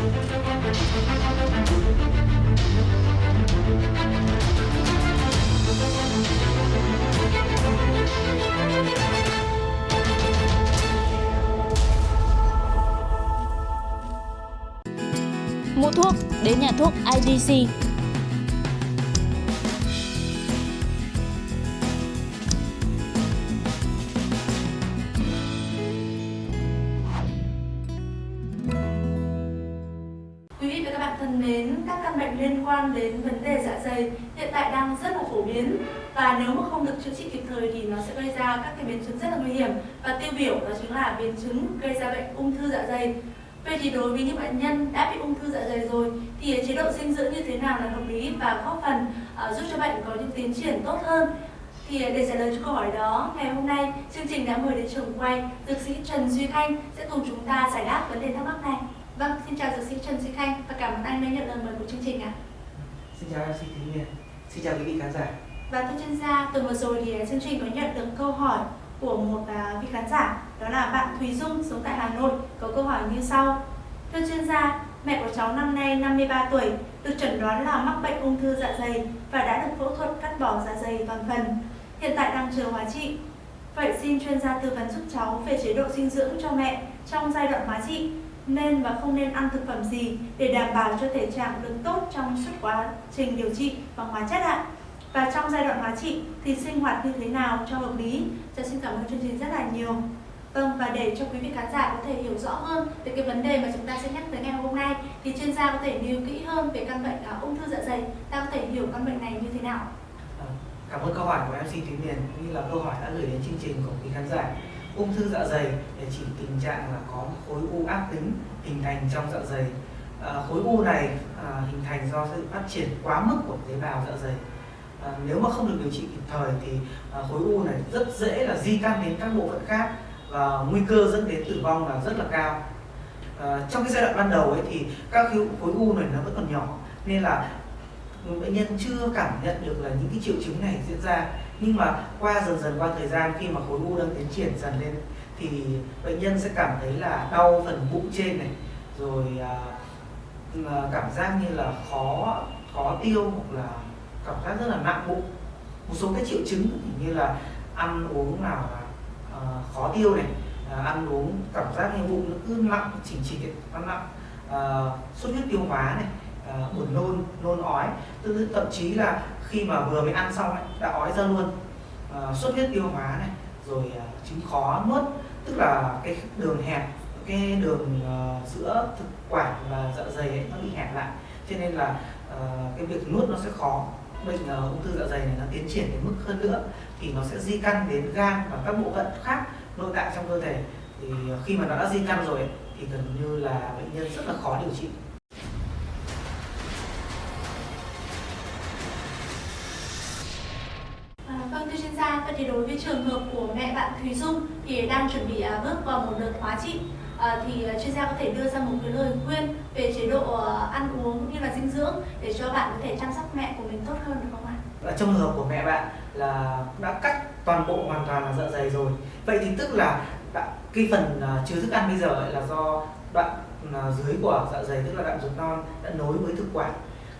Mua thuốc đến nhà thuốc IDC. Thân mến, các căn bệnh liên quan đến vấn đề dạ dày hiện tại đang rất là phổ biến và nếu mà không được chữa trị kịp thời thì nó sẽ gây ra các cái biến chứng rất là nguy hiểm và tiêu biểu đó chính là biến chứng gây ra bệnh ung thư dạ dày. Vậy thì đối với những bệnh nhân đã bị ung thư dạ dày rồi thì chế độ dinh dưỡng như thế nào là hợp lý và góp phần uh, giúp cho bệnh có những tiến triển tốt hơn? Thì ờ, để trả lời cho câu hỏi đó, ngày hôm nay chương trình đã mời đến trường quay dược sĩ Trần Duy Khanh sẽ cùng chúng ta giải đáp vấn đề thắc mắc này. Vâng, xin chào dược sĩ Trần Duy Khanh và cảm ơn anh đã nhận lời mời của chương trình ạ. Xin chào MC Thúy Miền, xin chào quý vị khán giả. Và thưa chuyên gia, tuần vừa rồi thì chương trình có nhận được câu hỏi của một à, vị khán giả đó là bạn Thùy Dung sống tại Hà Nội có câu hỏi như sau. Thưa chuyên gia, mẹ của cháu năm nay 53 tuổi, được chẩn đoán là mắc bệnh ung thư dạ dày và đã được phẫu thuật cắt bỏ dạ dày toàn phần. Hiện tại đang chờ hóa trị. Vậy xin chuyên gia tư vấn giúp cháu về chế độ dinh dưỡng cho mẹ trong giai đoạn hóa trị nên và không nên ăn thực phẩm gì để đảm bảo cho thể trạng được tốt trong suốt quá trình điều trị bằng hóa chất ạ. Và trong giai đoạn hóa trị thì sinh hoạt như thế nào cho hợp lý? Cho xin cảm ơn chương trình rất là nhiều. Vâng, và để cho quý vị khán giả có thể hiểu rõ hơn về cái vấn đề mà chúng ta sẽ nhắc tới ngày hôm nay thì chuyên gia có thể nêu kỹ hơn về căn bệnh uh, ung thư dạ dày. Ta có thể hiểu căn bệnh này như thế nào? Vâng, cảm ơn câu hỏi của MC Thúy Miền cũng như là câu hỏi đã gửi đến chương trình của quý khán giả. Ung thư dạ dày để chỉ tình trạng là có khối u ác tính hình thành trong dạ dày. À, khối u này à, hình thành do sự phát triển quá mức của tế bào dạ dày. À, nếu mà không được điều trị kịp thời thì à, khối u này rất dễ là di căn đến các bộ phận khác và nguy cơ dẫn đến tử vong là rất là cao. À, trong cái giai đoạn ban đầu ấy thì các khối u này nó vẫn còn nhỏ nên là bệnh nhân chưa cảm nhận được là những cái triệu chứng này diễn ra. Nhưng mà qua dần dần qua thời gian khi mà khối u đang tiến triển dần lên thì bệnh nhân sẽ cảm thấy là đau phần bụng trên này rồi à, à cảm giác như là khó khó tiêu hoặc là cảm giác rất là nặng bụng. Một số cái triệu chứng như là ăn uống nào là à, khó tiêu này à, ăn uống cảm giác như bụng nó cứ nặng chỉnh chỉnh nó nặng à, xuất huyết tiêu hóa này Ờ, buồn nôn nôn ói. Tức thậm chí là khi mà vừa mới ăn xong ấy, đã ói ra luôn. Ờ, à, xuất huyết tiêu hóa này rồi à, chứng khó nuốt tức là cái đường hẹp cái đường uh, giữa thực quản và dạ dày ấy, nó bị hẹp lại. Cho nên là uh, cái việc nuốt nó sẽ khó. Bệnh uh, ung thư dạ dày này nó tiến triển đến mức hơn nữa thì nó sẽ di căn đến gan và các bộ phận khác nội tạng trong cơ thể. Thì khi mà nó đã di căn rồi ấy, thì gần như là bệnh nhân rất là khó điều trị. Thưa chuyên gia, vậy thì đối với trường hợp của mẹ bạn Thùy Dung thì đang chuẩn bị à, bước vào một đợt hóa trị à, thì à, chuyên gia có thể đưa ra một cái lời khuyên về chế độ ăn uống cũng như là dinh dưỡng để cho bạn có thể chăm sóc mẹ của mình tốt hơn được không ạ? Ở trong trường hợp của mẹ bạn là đã cắt toàn bộ hoàn toàn là dạ dày rồi. Vậy thì tức là đã, cái phần uh, chứa thức ăn bây giờ là do đoạn uh, dưới của dạ dày tức là đoạn ruột non đã nối với thực quản.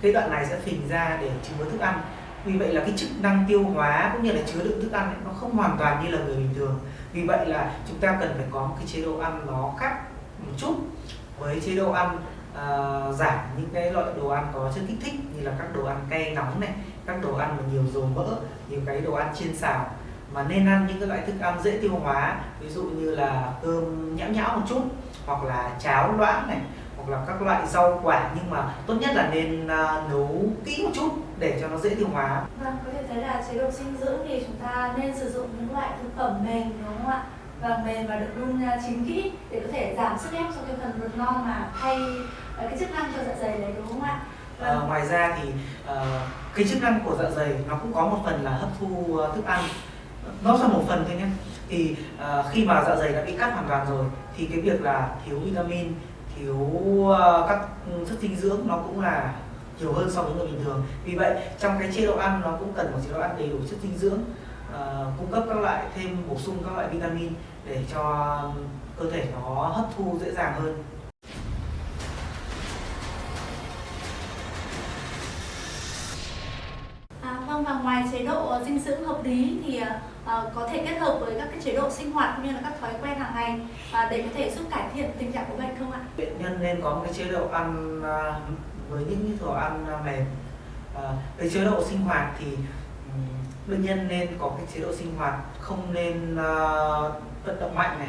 Cái đoạn này sẽ phình ra để chứa thức ăn vì vậy là cái chức năng tiêu hóa cũng như là chứa đựng thức ăn ấy, nó không hoàn toàn như là người bình thường. Vì vậy là chúng ta cần phải có một cái chế độ ăn nó khác một chút với chế độ ăn uh, giảm những cái loại đồ ăn có chất kích thích như là các đồ ăn cay nóng này các đồ ăn mà nhiều dầu mỡ nhiều cái đồ ăn chiên xào. Mà nên ăn những cái loại thức ăn dễ tiêu hóa ví dụ như là cơm nhão nhão một chút hoặc là cháo loãng này hoặc là các loại rau quả nhưng mà tốt nhất là nên uh, nấu kỹ một chút để cho nó dễ tiêu hóa. Vâng, có thể thấy là chế độ dinh dưỡng thì chúng ta nên sử dụng những loại thực phẩm mềm đúng không ạ? Và mềm và được đun chín kỹ để có thể giảm sức ép cho cái phần ruột non mà thay cái chức năng cho dạ dày đấy đúng không ạ? Vâng. À, ngoài ra thì uh, cái chức năng của dạ dày nó cũng có một phần là hấp thu thức ăn nó là một phần thôi nhé thì uh, khi mà dạ dày đã bị cắt hoàn toàn rồi thì cái việc là thiếu vitamin thiếu uh, các chất dinh dưỡng nó cũng là nhiều hơn so với người bình thường vì vậy trong cái chế độ ăn nó cũng cần một chế độ ăn đầy đủ chất dinh dưỡng uh, cung cấp các loại thêm bổ sung các loại vitamin để cho cơ thể nó hấp thu dễ dàng hơn à, vâng và ngoài chế độ dinh dưỡng hợp lý thì À, có thể kết hợp với các cái chế độ sinh hoạt cũng như là các thói quen hàng ngày à, để có thể giúp cải thiện tình trạng của bệnh không ạ? Bệnh nhân nên có một cái chế độ ăn à, với những đồ ăn mềm. Ờ, Về chế độ sinh hoạt thì bệnh nhân nên có cái chế độ sinh hoạt không nên uh, vận động mạnh này.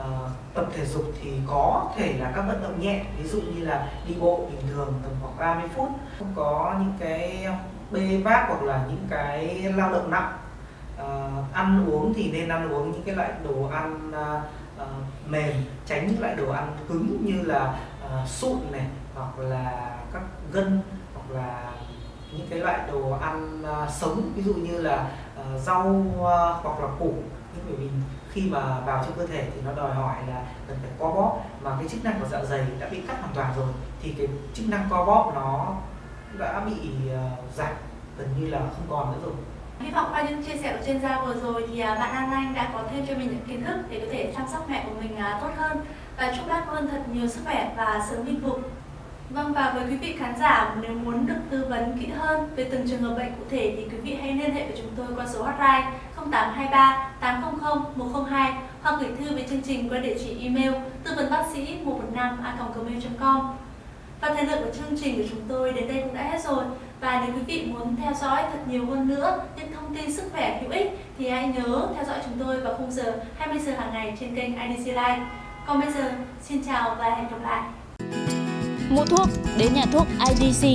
Uh, tập thể dục thì có thể là các vận động nhẹ ví dụ như là đi bộ bình thường tầm khoảng 30 phút. Không có những cái bê vác hoặc là những cái lao động nặng. Uh, ăn uống thì nên ăn uống những cái loại đồ ăn uh, uh, mềm tránh những loại đồ ăn cứng như là uh, sụn này hoặc là các gân hoặc là những cái loại đồ ăn uh, sống ví dụ như là uh, rau uh, hoặc là củ. Nhưng bởi vì khi mà vào trong cơ thể thì nó đòi hỏi là cần phải co bóp. Mà cái chức năng của dạ dày đã bị cắt hoàn toàn rồi thì cái chức năng co bóp nó đã bị uh, giảm gần như là không còn nữa rồi. Hy vọng qua những chia sẻ của chuyên gia vừa rồi thì bạn An Anh đã có thêm cho mình những kiến thức để có thể chăm sóc mẹ của mình tốt hơn và chúc bác luôn thật nhiều sức khỏe và sớm bình phục. Vâng và với quý vị khán giả, nếu muốn được tư vấn kỹ hơn về từng trường hợp bệnh cụ thể thì quý vị hãy liên hệ với chúng tôi qua số hotline 0823 800 102 hoặc gửi thư về chương trình qua địa chỉ email tư vấn bác sĩ 115 a.gmail.com và thời lượng của chương trình của chúng tôi đến đây cũng đã hết rồi và nếu quý vị muốn theo dõi thật nhiều hơn nữa những thông tin sức khỏe hữu ích thì hãy nhớ theo dõi chúng tôi vào khung giờ 20 giờ hàng ngày trên kênh IDC Live. Còn bây giờ, xin chào và hẹn gặp lại. Mua thuốc đến nhà thuốc IDC